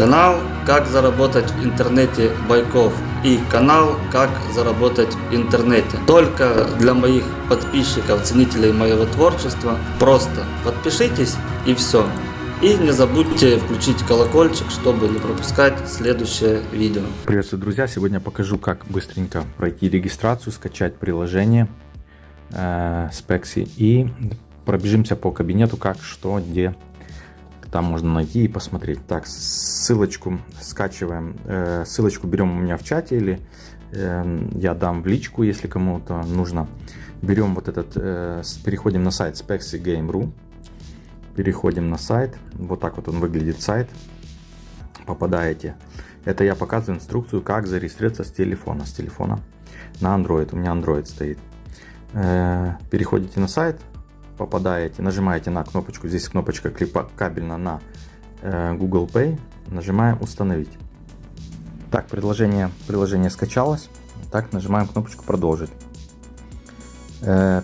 Канал «Как заработать в интернете Байков» и канал «Как заработать в интернете». Только для моих подписчиков, ценителей моего творчества. Просто подпишитесь и все. И не забудьте включить колокольчик, чтобы не пропускать следующее видео. Приветствую, друзья! Сегодня покажу, как быстренько пройти регистрацию, скачать приложение э, Spexy и пробежимся по кабинету, как, что, где, там можно найти и посмотреть. Так, ссылочку скачиваем, э, ссылочку берем у меня в чате или э, я дам в личку, если кому-то нужно. Берем вот этот, э, переходим на сайт spexygame.ru, переходим на сайт, вот так вот он выглядит сайт, попадаете. Это я показываю инструкцию, как зарегистрироваться с телефона, с телефона на Android, у меня Android стоит. Э, переходите на сайт, попадаете, нажимаете на кнопочку, здесь кнопочка кабельно на э, Google Pay, нажимаем установить. Так, приложение, приложение скачалось, так нажимаем кнопочку продолжить. Э,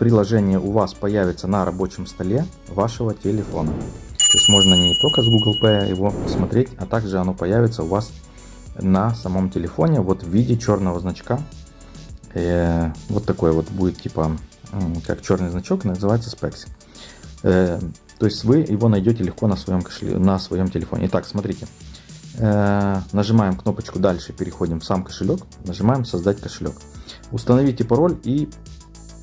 приложение у вас появится на рабочем столе вашего телефона. То есть можно не только с Google Pay его посмотреть, а также оно появится у вас на самом телефоне вот в виде черного значка. Э, вот такой вот будет типа как черный значок, называется Specs. Э, то есть вы его найдете легко на своем, кошеле, на своем телефоне. Итак, смотрите. Э, нажимаем кнопочку «Дальше», переходим в сам кошелек, нажимаем «Создать кошелек». Установите пароль и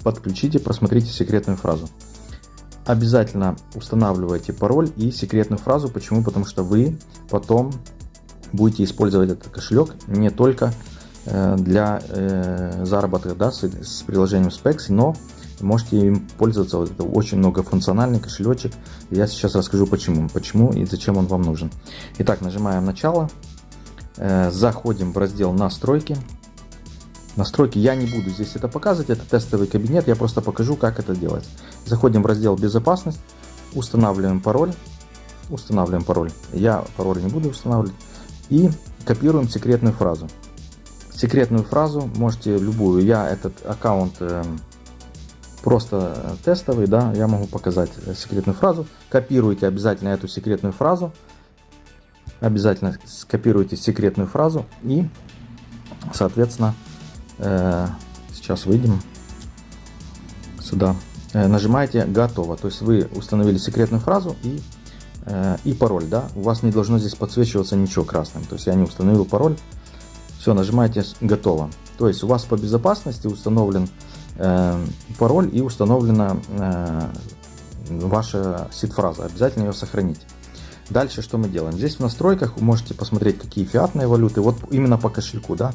подключите, просмотрите секретную фразу. Обязательно устанавливайте пароль и секретную фразу. Почему? Потому что вы потом будете использовать этот кошелек не только для заработка да, с, с приложением Specs, но можете им пользоваться. Вот это очень многофункциональный кошелечек. Я сейчас расскажу почему, почему и зачем он вам нужен. Итак, нажимаем начало, э, заходим в раздел настройки. Настройки я не буду здесь это показывать, это тестовый кабинет, я просто покажу, как это делать. Заходим в раздел безопасность, устанавливаем пароль, устанавливаем пароль. Я пароль не буду устанавливать и копируем секретную фразу. Секретную фразу можете любую. Я этот аккаунт эм, просто тестовый, да, я могу показать секретную фразу. Копируйте обязательно эту секретную фразу. Обязательно скопируйте секретную фразу и, соответственно, э, сейчас выйдем сюда. Э, нажимаете «Готово». То есть вы установили секретную фразу и, э, и пароль. Да? У вас не должно здесь подсвечиваться ничего красным. То есть я не установил пароль. Все, нажимаете «Готово». То есть у вас по безопасности установлен Э, пароль и установлена э, ваша сид-фраза. Обязательно ее сохраните. Дальше что мы делаем? Здесь в настройках вы можете посмотреть, какие фиатные валюты. Вот именно по кошельку. да.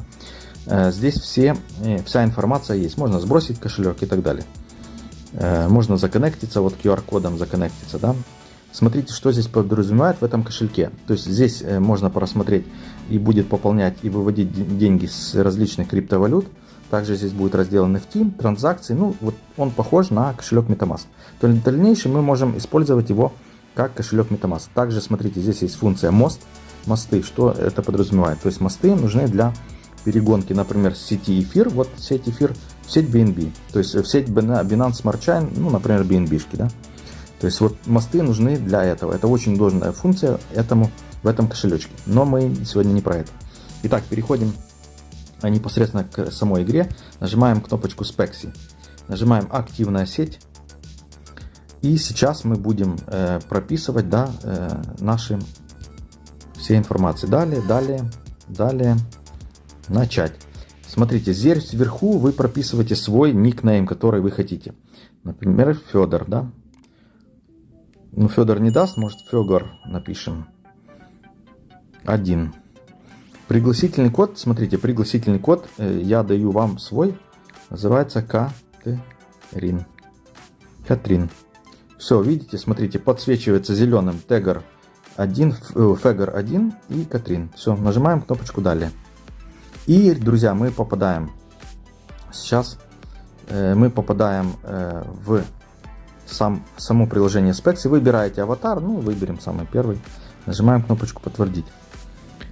Э, здесь все, вся информация есть. Можно сбросить кошелек и так далее. Можно законнектиться, вот QR-кодом законнектиться. Да? Смотрите, что здесь подразумевает в этом кошельке. То есть здесь можно просмотреть и будет пополнять и выводить деньги с различных криптовалют. Также здесь будет раздел NFT, транзакции. Ну, вот он похож на кошелек MetaMask. То есть в дальнейшем мы можем использовать его как кошелек MetaMask. Также, смотрите, здесь есть функция мост, мосты. Что это подразумевает? То есть мосты нужны для перегонки, например, сети эфир, вот сеть эфир, в сеть BNB. То есть в сеть Binance Smart Chain, ну, например, BNB. -шки, да? То есть вот мосты нужны для этого. Это очень должная функция этому, в этом кошелечке. Но мы сегодня не про это. Итак, переходим а непосредственно к самой игре, нажимаем кнопочку Spexy. Нажимаем активная сеть. И сейчас мы будем э, прописывать да, э, наши все информации. Далее, далее, далее, начать. Смотрите, здесь вверху вы прописываете свой никнейм, который вы хотите. Например, Федор, да? Ну, Федор не даст, может, Федор напишем. Один. Пригласительный код, смотрите, пригласительный код, э, я даю вам свой, называется Катрин. Катрин. Все, видите, смотрите, подсвечивается зеленым тегер 1, фегер 1 и Катрин. Все, нажимаем кнопочку далее. И, друзья, мы попадаем, сейчас э, мы попадаем э, в сам, само приложение Specs. Выбираете аватар, ну, выберем самый первый. Нажимаем кнопочку подтвердить.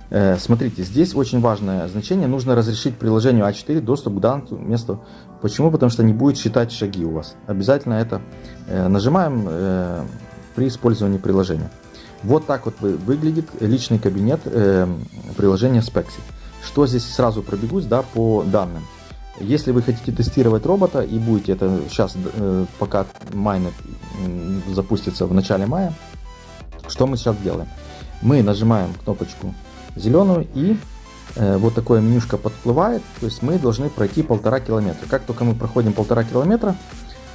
Э, смотрите, здесь очень важное значение. Нужно разрешить приложению А4 доступ к данному месту. Почему? Потому что не будет считать шаги у вас. Обязательно это э, нажимаем э, при использовании приложения. Вот так вот выглядит личный кабинет приложения Spexy. Что здесь сразу пробегусь да, по данным. Если вы хотите тестировать робота и будете это сейчас, э, пока майнер запустится в начале мая, что мы сейчас делаем? Мы нажимаем кнопочку зеленую и э, вот такое менюшка подплывает, то есть мы должны пройти полтора километра. Как только мы проходим полтора километра,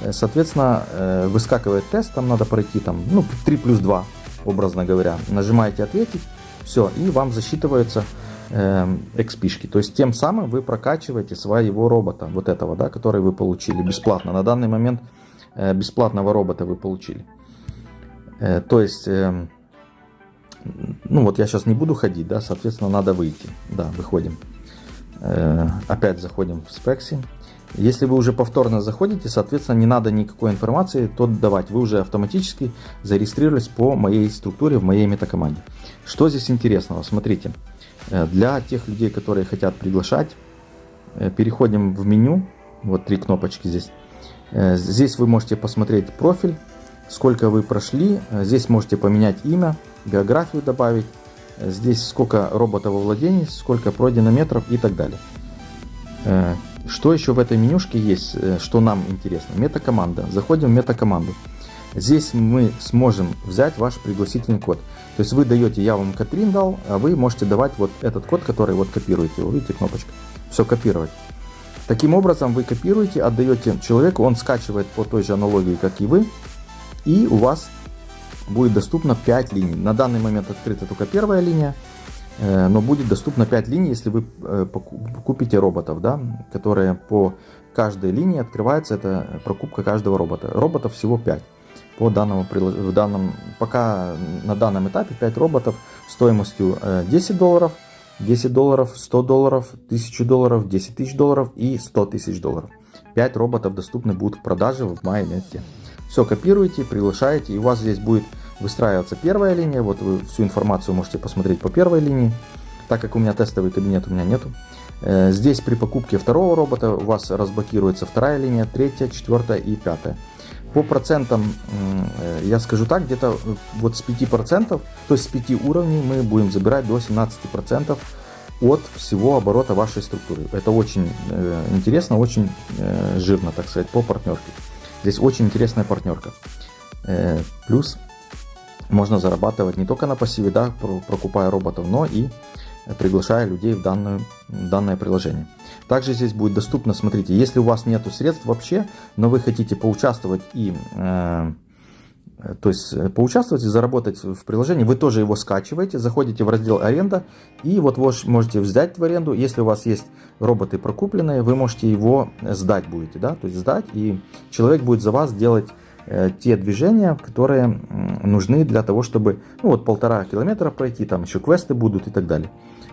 э, соответственно, выскакивает тест, там надо пройти там, ну, 3 плюс 2, образно говоря. Нажимаете ответить, все, и вам засчитываются э, XP-шки. То есть тем самым вы прокачиваете своего робота, вот этого, да, который вы получили бесплатно. На данный момент э, бесплатного робота вы получили. Э, то есть... Э, ну вот я сейчас не буду ходить, да, соответственно, надо выйти. Да, выходим. Э, опять заходим в спекси. Если вы уже повторно заходите, соответственно, не надо никакой информации то давать. Вы уже автоматически зарегистрировались по моей структуре в моей метакоманде. Что здесь интересного? Смотрите, э, для тех людей, которые хотят приглашать, э, переходим в меню. Вот три кнопочки здесь. Здесь вы можете посмотреть профиль, сколько вы прошли. Здесь можете поменять имя биографию добавить, здесь сколько роботов во владении, сколько пройдено метров и так далее. Э, что еще в этой менюшке есть, э, что нам интересно? Метакоманда. Заходим в метакоманду. Здесь мы сможем взять ваш пригласительный код. То есть вы даете, я вам Катрин дал, а вы можете давать вот этот код, который вот копируете. Вы видите кнопочка? Все копировать. Таким образом вы копируете, отдаете человеку, он скачивает по той же аналогии, как и вы. И у вас будет доступно 5 линий. На данный момент открыта только первая линия, э, но будет доступно 5 линий, если вы э, купите роботов, да, которые по каждой линии открывается, это прокупка каждого робота. Роботов всего 5 по данному в данном пока на данном этапе 5 роботов стоимостью 10 э, долларов 10 долларов 100 долларов 1000 долларов 10 тысяч долларов и 100 тысяч долларов 5 роботов доступны будут в продаже в мае месяце все копируете, приглашаете, и у вас здесь будет выстраиваться первая линия. Вот вы всю информацию можете посмотреть по первой линии. Так как у меня тестовый кабинет, у меня нету. Э, здесь при покупке второго робота у вас разблокируется вторая линия, третья, четвертая и пятая. По процентам, э, я скажу так, где-то вот с 5%, то есть с 5 уровней мы будем забирать до 17% от всего оборота вашей структуры. Это очень э, интересно, очень жирно, так сказать, по партнерке. Здесь очень интересная партнерка. Э, плюс можно зарабатывать не только на пассиве, да, прокупая роботов, но и приглашая людей в, данную, в данное приложение. Также здесь будет доступно, смотрите, если у вас нет средств вообще, но вы хотите поучаствовать и э, то есть э, поучаствовать и заработать в приложении, вы тоже его скачиваете, заходите в раздел аренда и вот вы можете взять в аренду, если у вас есть роботы прокупленные, вы можете его сдать будете, да, то есть сдать и человек будет за вас делать э, те движения, которые нужны для того, чтобы, ну вот полтора километра пройти, там еще квесты будут и так далее.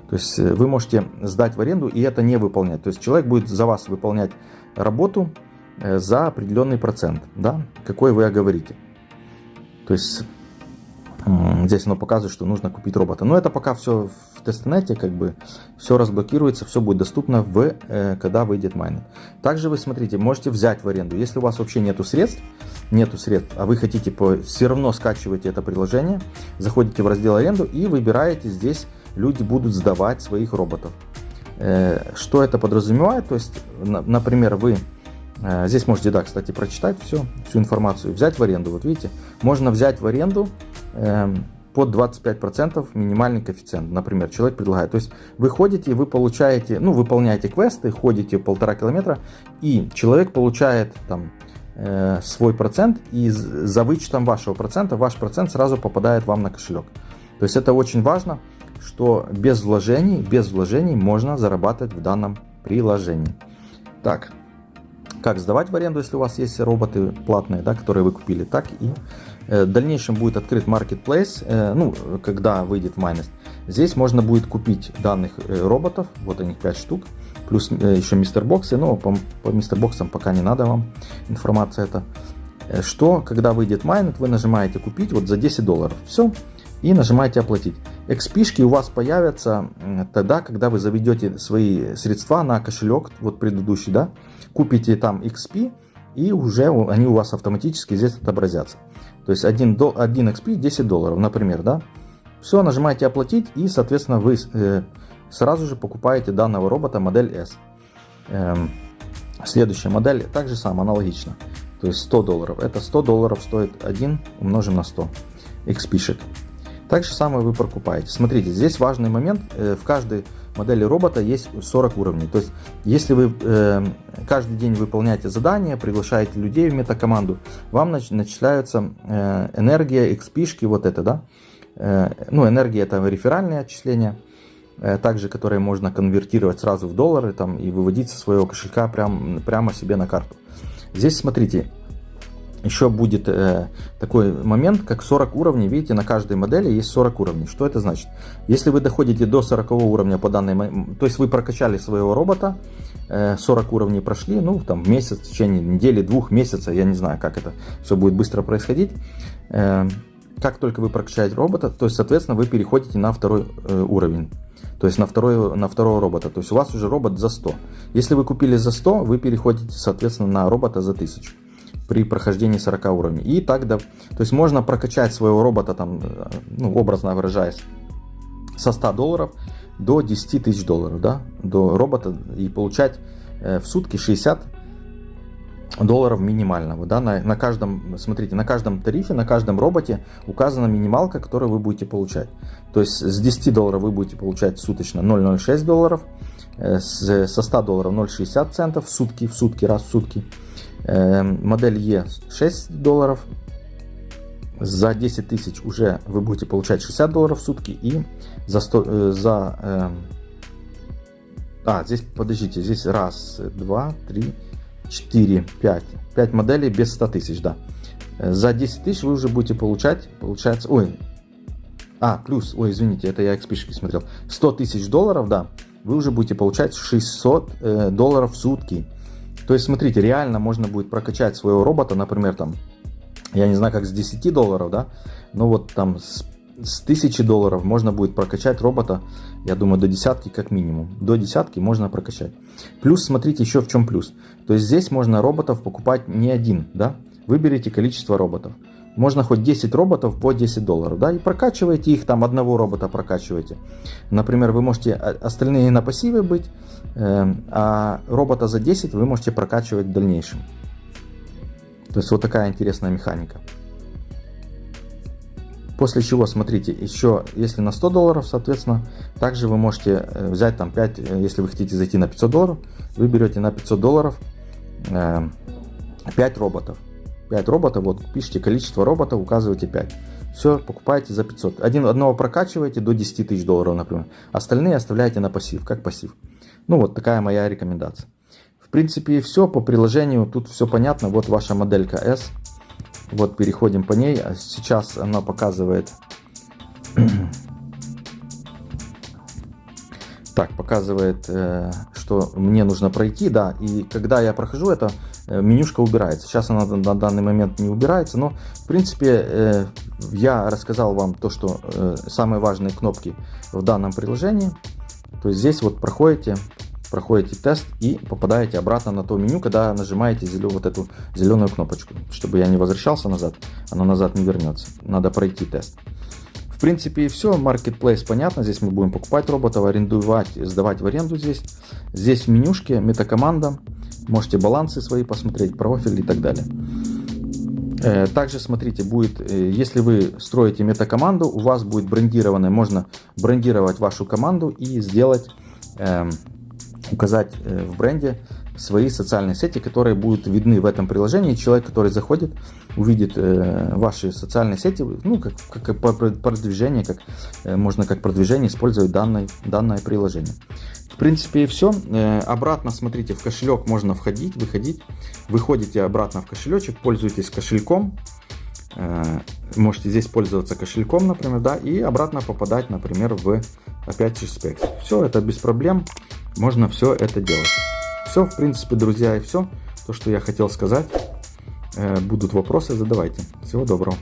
То есть э, вы можете сдать в аренду и это не выполнять. То есть человек будет за вас выполнять работу за определенный процент, да, какой вы оговорите. То есть здесь оно показывает, что нужно купить робота. Но это пока все в testnet е, как бы все разблокируется, все будет доступно, в, э, когда выйдет майнинг. Также вы, смотрите, можете взять в аренду. Если у вас вообще нету средств, нету средств, а вы хотите по, все равно скачиваете это приложение, заходите в раздел аренду и выбираете здесь, люди будут сдавать своих роботов. Э, что это подразумевает? То есть, например, вы Э, здесь можете, да, кстати, прочитать все, всю информацию, взять в аренду. Вот видите, можно взять в аренду под 25% минимальный коэффициент. Например, человек предлагает. То есть вы ходите, вы получаете, ну, выполняете квесты, ходите полтора километра, и человек получает там э, свой процент, и за вычетом вашего процента, ваш процент сразу попадает вам на кошелек. То есть это очень важно, что без вложений, без вложений можно зарабатывать в данном приложении. Так, как сдавать в аренду, если у вас есть роботы платные, да, которые вы купили, так и в дальнейшем будет открыт marketplace, э, ну, когда выйдет майнест. Здесь можно будет купить данных э, роботов, вот они 5 штук, плюс еще мистер боксы, но по, по мистер боксам пока не надо вам информация это. Что, когда выйдет майнет, вы нажимаете купить вот за 10 долларов, все, и нажимаете оплатить. XP у вас появятся тогда, когда вы заведете свои средства на кошелек, вот предыдущий, да, купите там XP, и уже они у вас автоматически здесь отобразятся. То есть 1, до, 1 XP 10 долларов, например, да. Все, нажимаете оплатить и, соответственно, вы э, сразу же покупаете данного робота модель S. Эм, следующая модель также самая аналогично. То есть 100 долларов. Это 100 долларов стоит 1 умножим на 100 XP-шек. Так же самое вы покупаете. Смотрите, здесь важный момент. Э, в каждой модели робота есть 40 уровней. То есть, если вы э, каждый день выполняете задания, приглашаете людей в метакоманду, вам нач начисляются э, энергия, XP, вот это, да. Ну, энергия это реферальные отчисления, также которые можно конвертировать сразу в доллары там, и выводить со своего кошелька прям, прямо себе на карту. Здесь, смотрите, еще будет э, такой момент, как 40 уровней. Видите, на каждой модели есть 40 уровней. Что это значит? Если вы доходите до 40 уровня по данной... То есть вы прокачали своего робота, э, 40 уровней прошли, ну, там, месяц, в течение недели, двух месяцев, я не знаю, как это все будет быстро происходить. Э, как только вы прокачаете робота, то есть, соответственно, вы переходите на второй э, уровень. То есть на, второй, на второго робота. То есть у вас уже робот за 100. Если вы купили за 100, вы переходите, соответственно, на робота за 1000 при прохождении 40 уровней. И так, да, то есть можно прокачать своего робота, там, ну, образно выражаясь, со 100 долларов до 10 тысяч долларов, да, до робота и получать э, в сутки 60 долларов минимального, да, на, на каждом, смотрите, на каждом тарифе, на каждом роботе указана минималка, которую вы будете получать. То есть с 10 долларов вы будете получать суточно 0,06 долларов, э, с, со 100 долларов 0,60 центов в сутки, в сутки, раз в сутки, модель E 6 долларов. За 10 тысяч уже вы будете получать 60 долларов в сутки. И за, 100, э, за э, а, здесь, подождите, здесь раз, два, три, четыре, пять. Пять моделей без 100 тысяч, да. За 10 тысяч вы уже будете получать, получается, ой, а, плюс, ой, извините, это я XP смотрел. 100 тысяч долларов, да, вы уже будете получать 600 э, долларов в сутки. То есть, смотрите, реально можно будет прокачать своего робота, например, там, я не знаю, как с 10 долларов, да, но вот там с, с 1000 долларов можно будет прокачать робота, я думаю, до десятки как минимум. До десятки можно прокачать. Плюс, смотрите, еще в чем плюс. То есть здесь можно роботов покупать не один, да, выберите количество роботов. Можно хоть 10 роботов по 10 долларов, да, и прокачиваете их, там одного робота прокачиваете. Например, вы можете остальные на пассиве быть, э, а робота за 10 вы можете прокачивать в дальнейшем. То есть вот такая интересная механика. После чего, смотрите, еще если на 100 долларов, соответственно, также вы можете э, взять там 5, э, если вы хотите зайти на 500 долларов, вы берете на 500 долларов 5 роботов. 5 роботов, вот пишите количество роботов, указываете 5. Все, покупаете за 500. Один, одного прокачиваете до 10 тысяч долларов, например. Остальные оставляете на пассив, как пассив. Ну вот такая моя рекомендация. В принципе все по приложению, тут все понятно. Вот ваша моделька S. Вот переходим по ней. А сейчас она показывает... Так, показывает, э, что мне нужно пройти, да, и когда я прохожу это, менюшка убирается. Сейчас она на данный момент не убирается, но в принципе э, я рассказал вам то, что э, самые важные кнопки в данном приложении. То есть здесь вот проходите, проходите тест и попадаете обратно на то меню, когда нажимаете зеленую, вот эту зеленую кнопочку. Чтобы я не возвращался назад, оно назад не вернется. Надо пройти тест. В принципе и все, Marketplace понятно, здесь мы будем покупать роботов, арендовать, сдавать в аренду здесь. Здесь в менюшке метакоманда, Можете балансы свои посмотреть, профиль и так далее. Э, также смотрите, будет, э, если вы строите метакоманду, у вас будет брендированная, можно брендировать вашу команду и сделать, эм, указать э, в бренде свои социальные сети, которые будут видны в этом приложении. Человек, который заходит, увидит ваши социальные сети, ну, как, как продвижение, как, можно как продвижение использовать данное, данное приложение принципе и все. Э, обратно, смотрите, в кошелек можно входить, выходить. Выходите обратно в кошелечек, пользуйтесь кошельком. Э, можете здесь пользоваться кошельком, например, да, и обратно попадать, например, в опять же Specs. Все это без проблем, можно все это делать. Все, в принципе, друзья, и все. То, что я хотел сказать. Э, будут вопросы, задавайте. Всего доброго.